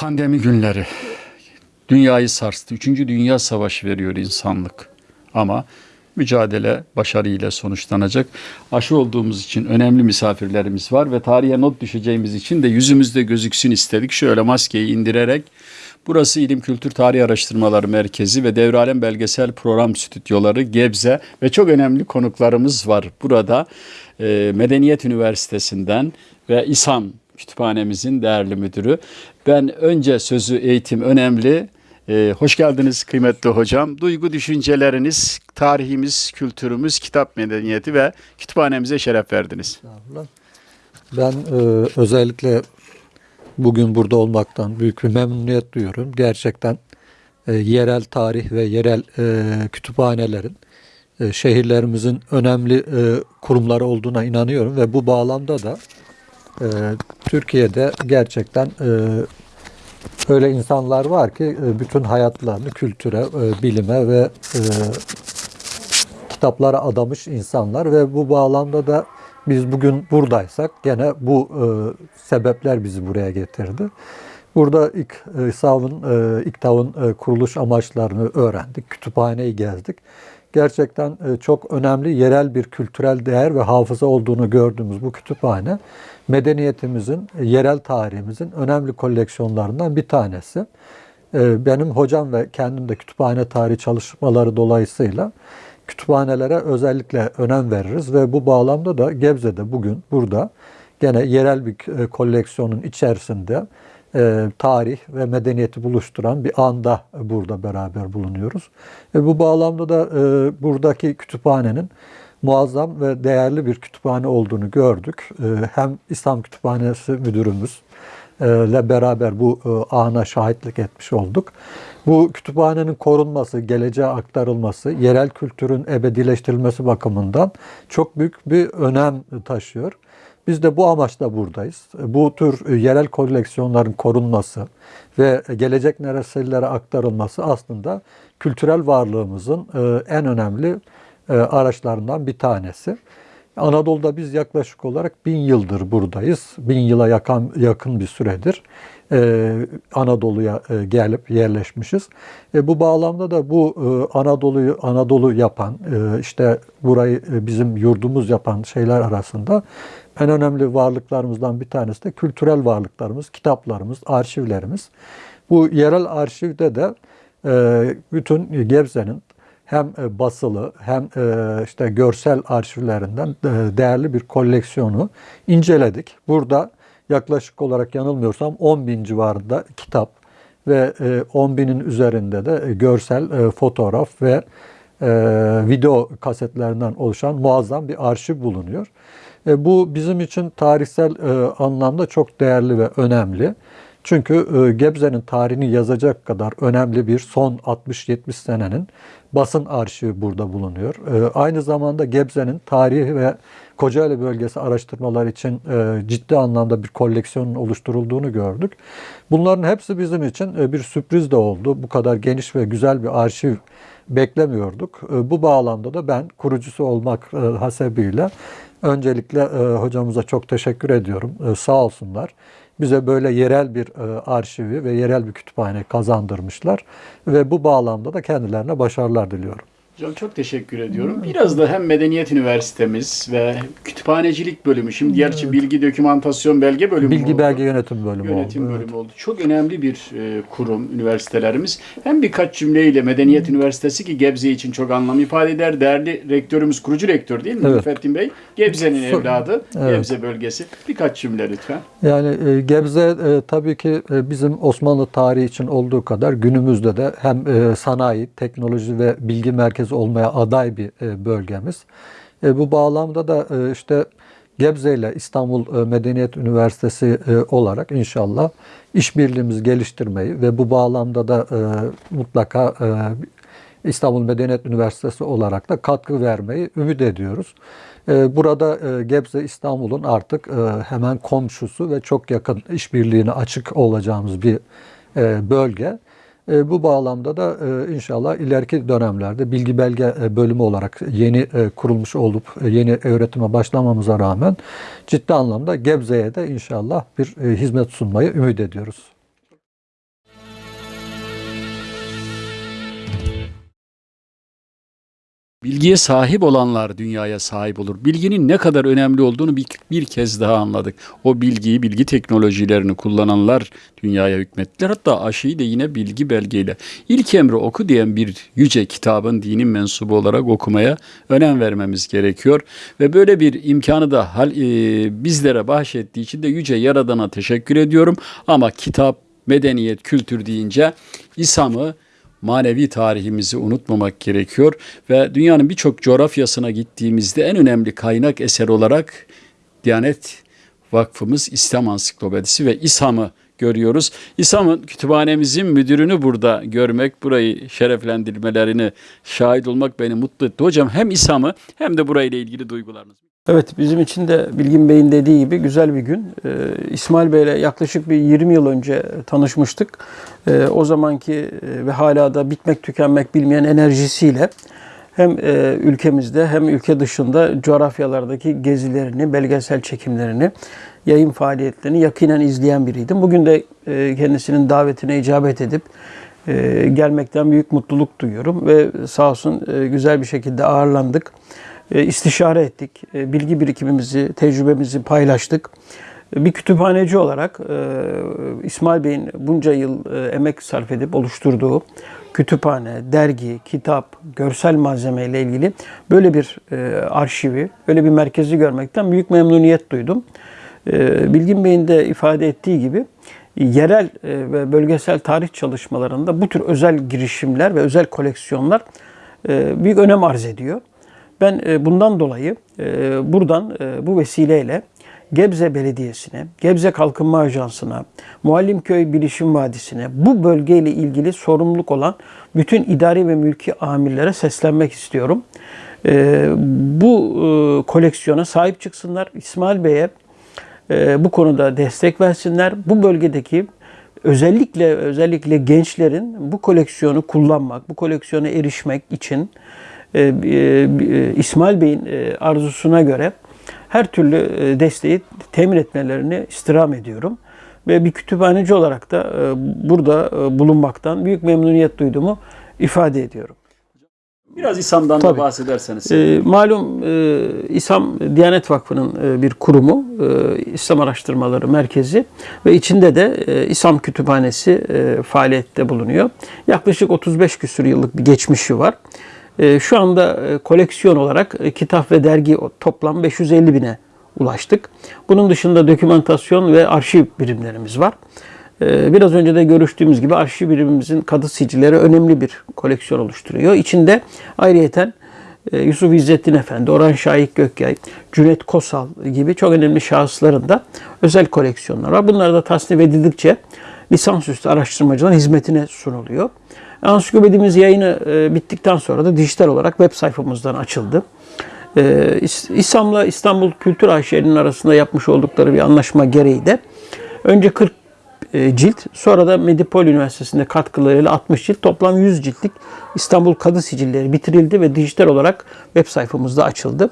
Pandemi günleri dünyayı sarstı. Üçüncü Dünya Savaşı veriyor insanlık. Ama mücadele başarıyla sonuçlanacak. Aşı olduğumuz için önemli misafirlerimiz var ve tarihe not düşeceğimiz için de yüzümüzde gözüksün istedik. Şöyle maskeyi indirerek Burası İlim Kültür Tarih Araştırmaları Merkezi ve Devralem Belgesel Program Stüdyoları Gebze ve çok önemli konuklarımız var burada. Medeniyet Üniversitesi'nden ve İSAM Kütüphanemizin değerli müdürü. Ben önce sözü eğitim önemli. Ee, hoş geldiniz kıymetli hocam. Duygu düşünceleriniz, tarihimiz, kültürümüz, kitap medeniyeti ve kütüphanemize şeref verdiniz. Ben e, özellikle bugün burada olmaktan büyük bir memnuniyet duyuyorum. Gerçekten e, yerel tarih ve yerel e, kütüphanelerin e, şehirlerimizin önemli e, kurumları olduğuna inanıyorum ve bu bağlamda da e, Türkiye'de gerçekten e, öyle insanlar var ki e, bütün hayatlarını kültüre, e, bilime ve e, kitaplara adamış insanlar ve bu bağlamda da biz bugün buradaysak gene bu e, sebepler bizi buraya getirdi. Burada ilk e, SAV'ın, e, İKTAV'ın e, kuruluş amaçlarını öğrendik, kütüphaneyi gezdik. Gerçekten e, çok önemli yerel bir kültürel değer ve hafıza olduğunu gördüğümüz bu kütüphane medeniyetimizin, e, yerel tarihimizin önemli koleksiyonlarından bir tanesi. E, benim hocam ve kendim de kütüphane tarihi çalışmaları dolayısıyla kütüphanelere özellikle önem veririz ve bu bağlamda da Gebze'de bugün burada gene yerel bir koleksiyonun içerisinde e, tarih ve medeniyeti buluşturan bir anda burada beraber bulunuyoruz. Ve bu bağlamda da e, buradaki kütüphanenin muazzam ve değerli bir kütüphane olduğunu gördük. E, hem İslam Kütüphanesi müdürümüz e, ile beraber bu e, ana şahitlik etmiş olduk. Bu kütüphanenin korunması, geleceğe aktarılması, yerel kültürün ebedileştirilmesi bakımından çok büyük bir önem taşıyor. Biz de bu amaçla buradayız. Bu tür yerel koleksiyonların korunması ve gelecek nesillere aktarılması aslında kültürel varlığımızın e, en önemli araçlarından bir tanesi. Anadolu'da biz yaklaşık olarak bin yıldır buradayız. Bin yıla yakın, yakın bir süredir e, Anadolu'ya e, gelip yerleşmişiz. E, bu bağlamda da bu e, Anadolu'yu Anadolu yapan, e, işte burayı e, bizim yurdumuz yapan şeyler arasında en önemli varlıklarımızdan bir tanesi de kültürel varlıklarımız, kitaplarımız, arşivlerimiz. Bu yerel arşivde de e, bütün Gebze'nin hem e, basılı hem e, işte görsel arşivlerinden e, değerli bir koleksiyonu inceledik. Burada yaklaşık olarak yanılmıyorsam 10 bin civarında kitap ve 10 binin üzerinde de görsel fotoğraf ve video kasetlerinden oluşan muazzam bir arşiv bulunuyor. Bu bizim için tarihsel anlamda çok değerli ve önemli. Çünkü e, Gebze'nin tarihini yazacak kadar önemli bir son 60-70 senenin basın arşivi burada bulunuyor. E, aynı zamanda Gebze'nin tarihi ve Kocaeli bölgesi araştırmalar için e, ciddi anlamda bir koleksiyonun oluşturulduğunu gördük. Bunların hepsi bizim için bir sürpriz de oldu. Bu kadar geniş ve güzel bir arşiv beklemiyorduk. Bu bağlamda da ben kurucusu olmak hasebiyle öncelikle hocamıza çok teşekkür ediyorum. Sağ olsunlar bize böyle yerel bir e, arşivi ve yerel bir kütüphane kazandırmışlar. Ve bu bağlamda da kendilerine başarılar diliyorum. Hocam çok teşekkür ediyorum. Biraz da hem Medeniyet Üniversitemiz ve kütüphanecilik bölümü, şimdi gerçi bilgi dokümantasyon belge bölümü Bilgi oldu. belge yönetim bölümü Yönetim oldu. bölümü evet. oldu. Çok önemli bir e, kurum üniversitelerimiz. Hem birkaç cümleyle Medeniyet Üniversitesi ki Gebze için çok anlam ifade eder. Değerli rektörümüz, kurucu rektör değil mi Evet. Müfettin Bey? Gebze'nin evladı, Evet. Gebze bölgesi. Birkaç cümle lütfen. Yani e, Gebze e, tabii ki e, bizim Osmanlı tarihi için olduğu kadar günümüzde de hem e, sanayi, teknoloji ve bilgi merkezi olmaya aday bir e, bölgemiz. E, bu bağlamda da e, işte Gebze ile İstanbul Medeniyet Üniversitesi olarak inşallah işbirliğimizi geliştirmeyi ve bu bağlamda da mutlaka İstanbul Medeniyet Üniversitesi olarak da katkı vermeyi ümit ediyoruz. Burada Gebze İstanbul'un artık hemen komşusu ve çok yakın işbirliğine açık olacağımız bir bölge. E, Bu bağlamda da e, inşallah ileriki dönemlerde bilgi belge e, bölümü olarak yeni kurulmuş olup yeni öğretime başlamamıza rağmen ciddi anlamda Gebze'ye de inşallah bir hizmet sunmayı ümit ediyoruz. Bilgiye sahip olanlar dünyaya sahip olur. Bilginin ne kadar önemli olduğunu bir, bir kez daha anladık. O bilgiyi, bilgi teknolojilerini kullananlar dünyaya hükmettiler. Hatta aşıyı da yine bilgi belgeyle. İlk emri oku diyen bir yüce kitabın dinin mensubu olarak okumaya önem vermemiz gerekiyor. Ve böyle bir imkanı da hal, e, bizlere bahşettiği için de yüce Yaradan'a teşekkür ediyorum. Ama kitap, medeniyet, kültür deyince İslam'ı manevi tarihimizi unutmamak gerekiyor ve dünyanın birçok coğrafyasına gittiğimizde en önemli kaynak eser olarak Diyanet Vakfımız İslam Ansiklopedisi ve İSAM'ı görüyoruz. İSAM'ın kütüphanemizin müdürünü burada görmek, burayı şereflendirmelerini şahit olmak beni mutlu etti. Hocam hem İSAM'ı hem de burayla ilgili duygularınız. Evet bizim için de Bilgin Bey'in dediği gibi güzel bir gün. Ee, İsmail Bey'le yaklaşık bir 20 yıl önce tanışmıştık. Ee, o zamanki e, ve hala da bitmek tükenmek bilmeyen enerjisiyle hem e, ülkemizde hem ülke dışında coğrafyalardaki gezilerini, belgesel çekimlerini, yayın faaliyetlerini yakinen izleyen biriydim. Bugün de e, kendisinin davetine icabet edip e, gelmekten büyük mutluluk duyuyorum ve sağ olsun e, güzel bir şekilde ağırlandık. E, istişare ettik. E, Bilgi birikimimizi, tecrübemizi paylaştık. E, Bir kütüphaneci olarak İsmail Bey'in bunca yıl emek sarf edip oluşturduğu kütüphane, dergi, kitap, görsel malzeme ile ilgili böyle bir arşivi, böyle bir merkezi görmekten büyük memnuniyet duydum. Bilgin Bey'in de ifade ettiği gibi yerel ve bölgesel tarih çalışmalarında bu tür özel girişimler ve özel koleksiyonlar büyük önem arz ediyor. Ben e, bundan dolayı e, buradan e, bu vesileyle Gebze Belediyesi'ne, Gebze Kalkınma Ajansı'na, Muallimköy Bilişim Vadisi'ne bu bölgeyle ilgili sorumluluk olan bütün idari ve mülki amirlere seslenmek istiyorum. Bu koleksiyona sahip çıksınlar. İsmail Bey'e bu konuda destek versinler. Bu bölgedeki özellikle özellikle gençlerin bu koleksiyonu kullanmak, bu koleksiyona erişmek için e, e, İsmail Bey'in e, arzusuna göre her türlü e, desteği temin etmelerini istirham ediyorum. Ve bir kütüphaneci olarak da e, burada e, bulunmaktan büyük memnuniyet duyduğumu ifade ediyorum. Biraz İslam'dan da Tabii. bahsederseniz. E, malum e, İslam Diyanet Vakfı'nın e, bir kurumu, e, İslam Araştırmaları Merkezi ve içinde de e, İslam Kütüphanesi e, faaliyette bulunuyor. Yaklaşık 35 küsur yıllık bir geçmişi var. E, şu anda e, koleksiyon olarak e, kitap ve dergi toplam 550 bine ulaştık. Bunun dışında dokümantasyon ve arşiv birimlerimiz var. Ee, Biraz önce de görüştüğümüz gibi arşiv birimimizin kadı sicilleri önemli bir koleksiyon oluşturuyor. İçinde ayrıyeten e, Yusuf İzzettin Efendi, Orhan Şahik Gökyay, Cüneyt Kosal gibi çok önemli şahısların da özel koleksiyonlar var. Bunlar da tasnif edildikçe lisansüstü araştırmacıların hizmetine sunuluyor. Ansiklopedimiz yayını e, bittikten sonra da dijital olarak web sayfamızdan açıldı. İs- İSAM'la İstanbul Kültür AŞ'nin arasında yapmış oldukları bir anlaşma gereği de önce 40 e, cilt sonra da Medipol Üniversitesi'nde katkılarıyla 60 cilt toplam 100 ciltlik İstanbul Kadı Sicilleri bitirildi ve dijital olarak web sayfamızda açıldı.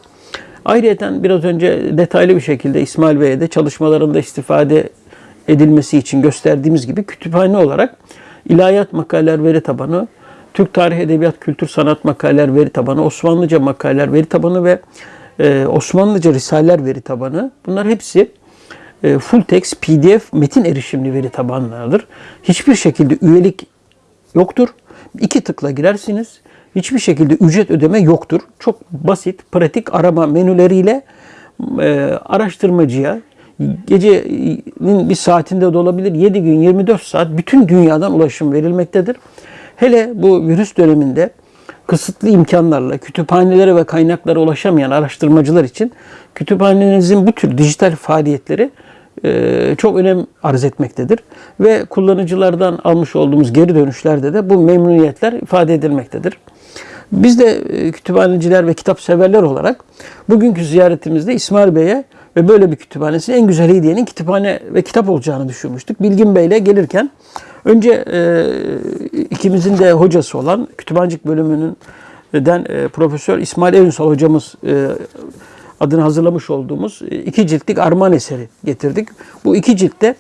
Ayrıca biraz önce detaylı bir şekilde İsmail Bey'e de çalışmalarında istifade edilmesi için gösterdiğimiz gibi kütüphane olarak ilahiyat makaleler veri tabanı, Türk Tarih Edebiyat Kültür Sanat makaleler veri tabanı, Osmanlıca makaleler veri tabanı ve e, Osmanlıca risaleler veri tabanı. Bunlar hepsi e, full text PDF metin erişimli veri tabanlarıdır. Hiçbir şekilde üyelik yoktur. İki tıkla girersiniz. Hiçbir şekilde ücret ödeme yoktur. Çok basit, pratik arama menüleriyle e, araştırmacıya gecenin bir saatinde de olabilir 7 gün 24 saat bütün dünyadan ulaşım verilmektedir. Hele bu virüs döneminde kısıtlı imkanlarla kütüphanelere ve kaynaklara ulaşamayan araştırmacılar için kütüphanenizin bu tür dijital faaliyetleri e, çok önem arz etmektedir. Ve kullanıcılardan almış olduğumuz geri dönüşlerde de bu memnuniyetler ifade edilmektedir. Biz de e, kütüphaneciler ve kitap severler olarak bugünkü ziyaretimizde İsmail Bey'e ve böyle bir kütüphanesinin en güzel hediyenin kütüphane ve kitap olacağını düşünmüştük. Bilgin Bey'le gelirken önce e, ikimizin de hocası olan kütüphancılık bölümünün den e, Profesör İsmail Evinsal hocamız e, adını hazırlamış olduğumuz e, iki ciltlik armağan eseri getirdik. Bu iki ciltte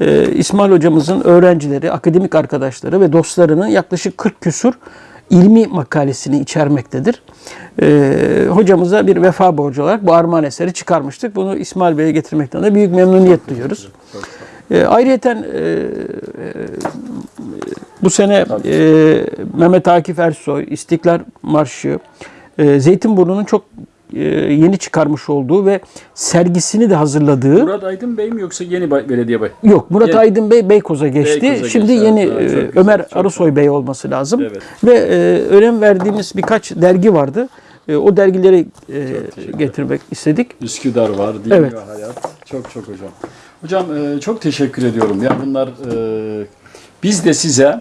e, İsmail hocamızın öğrencileri, akademik arkadaşları ve dostlarının yaklaşık 40 küsur ilmi makalesini içermektedir. Ee, hocamıza bir vefa borcu olarak bu armağan eseri çıkarmıştık. Bunu İsmail Bey'e getirmekten de büyük memnuniyet duyuyoruz. E, ayrıyeten e, bu sene e, Mehmet Akif Ersoy, İstiklal Marşı, e, Zeytinburnu'nun çok e, yeni çıkarmış olduğu ve sergisini de hazırladığı Murat Aydın Bey mi yoksa yeni bay- belediye bey? Yok Murat Yeni- Aydın Bey Beykoz'a geçti. Beykoz'a Şimdi geçti, yeni evet, e, güzel, Ömer çok Arısoy Bey olması lazım. Evet. Ve e, önem verdiğimiz birkaç dergi vardı. E, o dergileri e, getirmek istedik. Üsküdar var, Din Evet. ve Hayat. Çok çok hocam. Hocam e, çok teşekkür ediyorum. Ya bunlar e, biz de size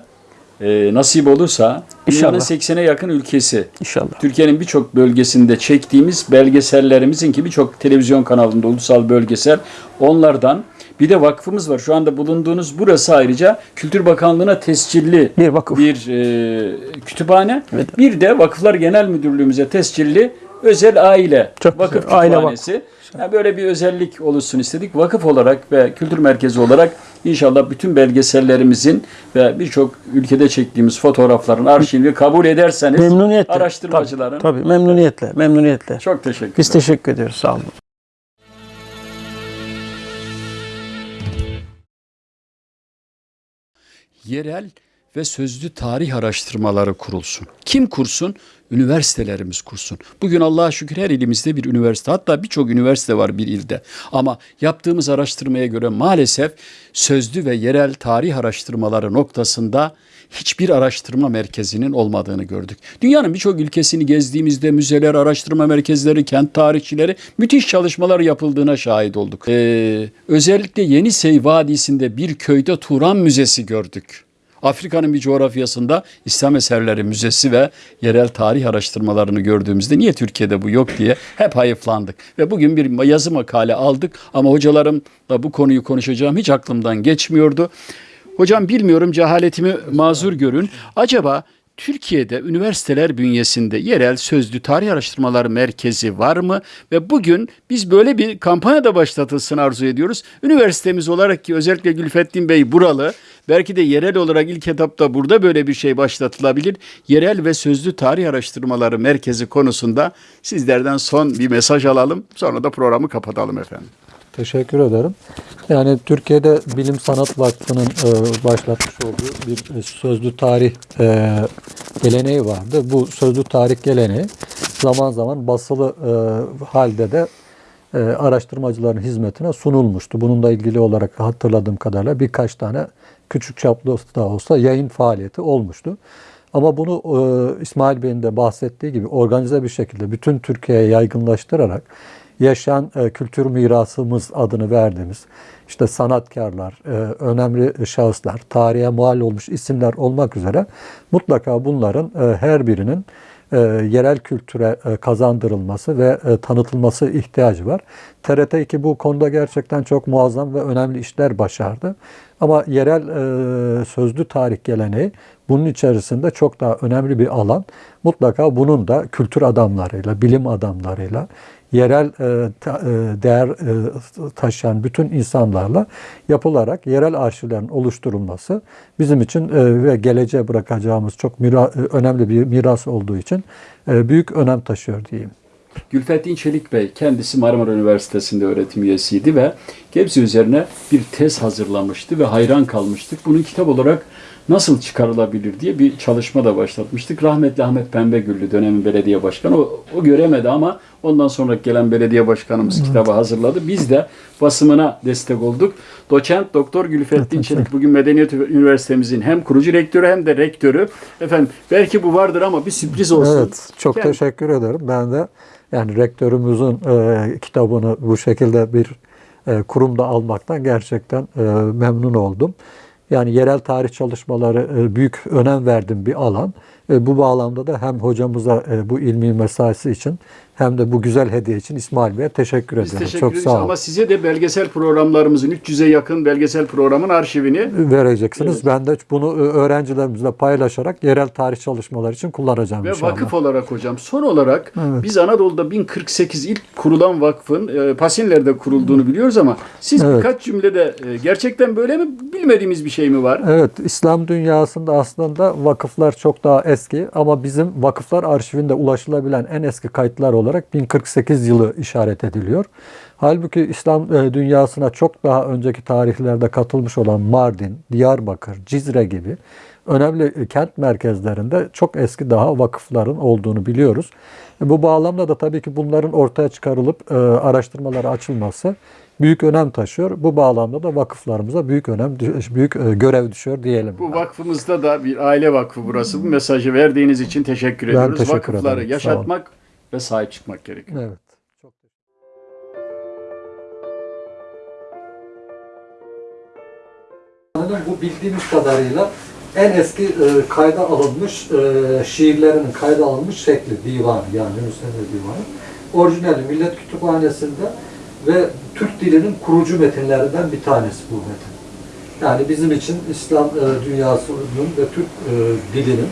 e, nasip olursa dünyanın İnşallah. 80'e yakın ülkesi İnşallah. Türkiye'nin birçok bölgesinde çektiğimiz belgesellerimizin ki birçok televizyon kanalında ulusal belgesel onlardan bir de vakfımız var. Şu anda bulunduğunuz burası ayrıca Kültür Bakanlığı'na tescilli Bir vakıf. bir e, kütüphane. Evet. Bir de Vakıflar Genel Müdürlüğümüze tescilli özel aile Çok vakıf güzel. Aile kütüphanesi. Yani böyle bir özellik oluşsun istedik. Vakıf olarak ve kültür merkezi olarak inşallah bütün belgesellerimizin ve birçok ülkede çektiğimiz fotoğrafların arşivini kabul ederseniz Memnuniyetle. araştırmacıların Tabii, tabii memnuniyetle, memnuniyetle. çok teşekkür Biz ederim. teşekkür ediyoruz. Sağ olun. yerel ve sözlü tarih araştırmaları kurulsun. Kim kursun? Üniversitelerimiz kursun. Bugün Allah'a şükür her ilimizde bir üniversite hatta birçok üniversite var bir ilde. Ama yaptığımız araştırmaya göre maalesef sözlü ve yerel tarih araştırmaları noktasında hiçbir araştırma merkezinin olmadığını gördük. Dünyanın birçok ülkesini gezdiğimizde müzeler, araştırma merkezleri, kent tarihçileri müthiş çalışmalar yapıldığına şahit olduk. Ee, özellikle Yenisey Vadisi'nde bir köyde Turan Müzesi gördük. Afrika'nın bir coğrafyasında İslam Eserleri Müzesi ve yerel tarih araştırmalarını gördüğümüzde niye Türkiye'de bu yok diye hep hayıflandık. Ve bugün bir yazı makale aldık ama hocalarımla bu konuyu konuşacağım hiç aklımdan geçmiyordu. Hocam bilmiyorum cehaletimi mazur görün. Acaba Türkiye'de üniversiteler bünyesinde yerel sözlü tarih araştırmaları merkezi var mı? Ve bugün biz böyle bir kampanya da başlatılsın arzu ediyoruz. Üniversitemiz olarak ki özellikle Gülfettin Bey buralı. Belki de yerel olarak ilk etapta burada böyle bir şey başlatılabilir. Yerel ve sözlü tarih araştırmaları merkezi konusunda sizlerden son bir mesaj alalım. Sonra da programı kapatalım efendim. Teşekkür ederim. Yani Türkiye'de Bilim Sanat Vakfı'nın e, başlatmış olduğu bir sözlü tarih e, geleneği vardı. Bu sözlü tarih geleneği zaman zaman basılı e, halde de e, araştırmacıların hizmetine sunulmuştu. Bununla ilgili olarak hatırladığım kadarıyla birkaç tane küçük çaplı da olsa yayın faaliyeti olmuştu. Ama bunu e, İsmail Bey'in de bahsettiği gibi organize bir şekilde bütün Türkiye'ye yaygınlaştırarak yaşayan e, kültür mirasımız adını verdiğimiz işte sanatkarlar, e, önemli şahıslar, tarihe mal olmuş isimler olmak üzere mutlaka bunların e, her birinin e, yerel kültüre e, kazandırılması ve e, tanıtılması ihtiyacı var. TRT2 bu konuda gerçekten çok muazzam ve önemli işler başardı. Ama yerel e, sözlü tarih geleneği bunun içerisinde çok daha önemli bir alan. Mutlaka bunun da kültür adamlarıyla, bilim adamlarıyla, yerel e, e, değer e, taşıyan bütün insanlarla yapılarak yerel arşivlerin oluşturulması bizim için ve geleceğe bırakacağımız çok önemli bir miras olduğu için büyük önem taşıyor diyeyim. Gülfettin Çelik Bey kendisi Marmara Üniversitesi'nde öğretim üyesiydi ve Gebze üzerine bir tez hazırlamıştı ve hayran kalmıştık. Bunu kitap olarak nasıl çıkarılabilir diye bir çalışma da başlatmıştık. Rahmetli Ahmet Pembegüllü dönemin belediye başkanı o, o göremedi ama ondan sonra gelen belediye başkanımız kitabı hazırladı. Biz de basımına destek olduk. Doçent Doktor Gülfettin Çelik bugün Medeniyet Üniversitemizin hem kurucu rektörü hem de rektörü. Efendim belki bu vardır ama bir sürpriz olsun. Evet, çok Kend- teşekkür ederim. Ben de yani rektörümüzün e, kitabını bu şekilde bir e, kurumda almaktan gerçekten e, memnun oldum. Yani yerel tarih çalışmaları e, büyük önem verdiğim bir alan. E, bu bağlamda da hem hocamıza e, bu ilmi mesaisi için hem de bu güzel hediye için İsmail Bey'e teşekkür Biz ediyorum. teşekkür Çok sağ olun. ama size de belgesel programlarımızın 300'e yakın belgesel programın arşivini vereceksiniz. Evet. Ben de bunu e, öğrencilerimizle paylaşarak yerel tarih çalışmaları için kullanacağım ve inşallah. vakıf olarak hocam son olarak Evet. biz Anadolu'da 1048 ilk kurulan vakfın e, Pasinler'de kurulduğunu biliyoruz ama siz Evet. birkaç cümlede e, gerçekten böyle mi bilmediğimiz bir şey mi var? Evet, İslam dünyasında aslında vakıflar çok daha eski ama bizim vakıflar arşivinde ulaşılabilen en eski kayıtlar olarak 1048 yılı işaret ediliyor. Halbuki İslam e, dünyasına çok daha önceki tarihlerde katılmış olan Mardin, Diyarbakır, Cizre gibi önemli e, kent merkezlerinde çok eski daha vakıfların olduğunu biliyoruz. E, Bu bağlamda da tabii ki bunların ortaya çıkarılıp araştırmalara açılması büyük önem taşıyor. Bu bağlamda da vakıflarımıza büyük önem, büyük görev düşüyor diyelim. Bu vakfımızda da bir aile vakfı burası. Bu mesajı verdiğiniz için teşekkür Ben ediyoruz. teşekkür Vakıfları ederim. Yaşatmak ve sahip çıkmak gerekiyor. Evet. Çok Bu bildiğimiz kadarıyla en eski e, kayda alınmış e, şiirlerinin kayda alınmış şekli divan yani Yunus Emre divanı. Orijinali Millet Kütüphanesi'nde ve Türk dilinin kurucu metinlerinden bir tanesi bu metin. Yani bizim için İslam e, dünyasının ve Türk e, dilinin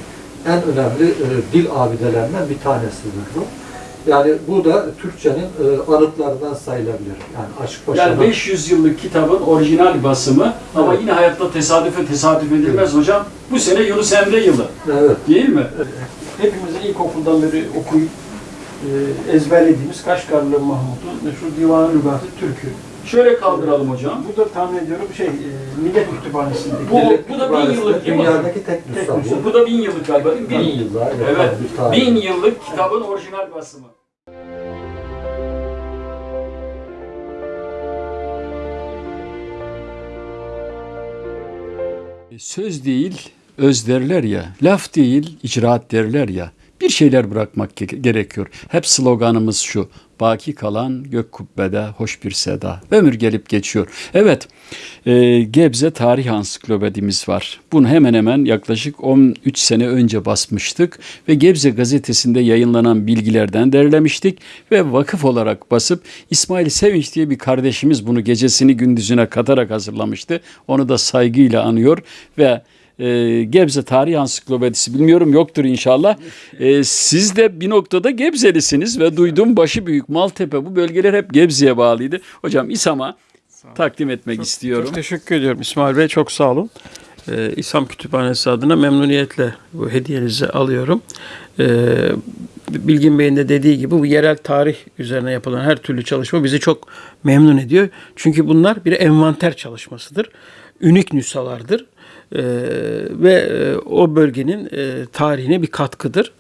en önemli e, dil abidelerinden bir tanesidir bu. Yani bu da Türkçenin e, anıtlarından sayılabilir. Yani Aşık Paşa'nın Yani 500 yıllık kitabın orijinal basımı ama Evet. yine hayatta tesadüfe tesadüf edilmez hocam. Bu sene Yunus Emre yılı evet, değil mi? Hepimizin ilkokuldan beri okuyup e, ezberlediğimiz Kaşgarlı Mahmut'un meşhur Divan-ı Lügat-ı Türk'ü. Şöyle kaldıralım hocam. Bu da tahmin ediyorum şey e, Millet Kütüphanesi'ndeki. Bu- Millet bu da bin Kütüphanesi'nde yıllık değil mi? Dünyadaki tek nüsha bu. Bu da bin yıllık galiba değil mi? Bin Bin, yıllar. Evet. tarih. bin yıllık kitabın orijinal basımı. Söz değil, öz derler ya, laf değil, icraat derler ya. Bir şeyler bırakmak ge- gerekiyor. Hep sloganımız şu. Baki kalan gök kubbede hoş bir seda. Ömür gelip geçiyor. Evet, e, Gebze Tarih Ansiklopedimiz var. Bunu hemen hemen yaklaşık 13 sene önce basmıştık ve Gebze gazetesinde yayınlanan bilgilerden derlemiştik ve vakıf olarak basıp İsmail Sevinç diye bir kardeşimiz bunu gecesini gündüzüne katarak hazırlamıştı. Onu da saygıyla anıyor ve e, Gebze Tarih Ansiklopedisi bilmiyorum yoktur inşallah. E, siz de bir noktada Gebzelisiniz ve duydum başı büyük Maltepe bu bölgeler hep Gebze'ye bağlıydı. Hocam İSAM'a takdim etmek istiyorum. Çok teşekkür ediyorum İsmail Bey. Çok sağ olun. Ee, İslam Kütüphanesi adına memnuniyetle bu hediyenizi alıyorum. Ee, Bilgin Bey'in de dediği gibi bu yerel tarih üzerine yapılan her türlü çalışma bizi çok memnun ediyor. Çünkü bunlar bir envanter çalışmasıdır. Ünik nüshalardır. Ee, ve e, o bölgenin e, tarihine bir katkıdır.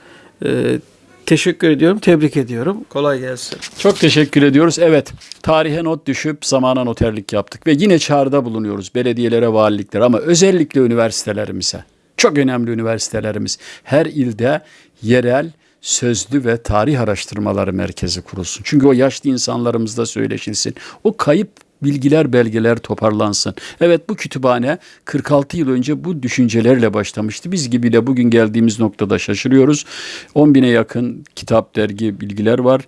Ee, teşekkür ediyorum, tebrik ediyorum. Kolay gelsin. Çok teşekkür ediyoruz. Evet, tarihe not düşüp zamana noterlik yaptık ve yine çağrıda bulunuyoruz belediyelere, valiliklere ama özellikle üniversitelerimize. Çok önemli üniversitelerimiz. Her ilde yerel sözlü ve tarih araştırmaları merkezi kurulsun. Çünkü o yaşlı insanlarımızla söyleşilsin. O kayıp bilgiler, belgeler toparlansın. Evet bu kütüphane 46 yıl önce bu düşüncelerle başlamıştı. Biz gibiyle bugün geldiğimiz noktada şaşırıyoruz. 10 bine yakın kitap, dergi, bilgiler var.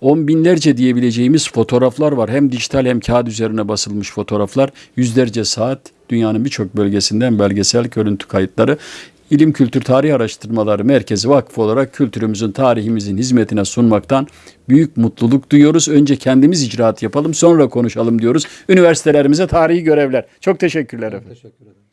On binlerce diyebileceğimiz fotoğraflar var. Hem dijital hem kağıt üzerine basılmış fotoğraflar. Yüzlerce saat dünyanın birçok bölgesinden belgesel görüntü kayıtları. İlim Kültür Tarih Araştırmaları Merkezi Vakfı olarak kültürümüzün, tarihimizin hizmetine sunmaktan büyük mutluluk duyuyoruz. Önce kendimiz icraat yapalım, sonra konuşalım diyoruz. Üniversitelerimize tarihi görevler. Çok teşekkürler efendim. Teşekkür ederim.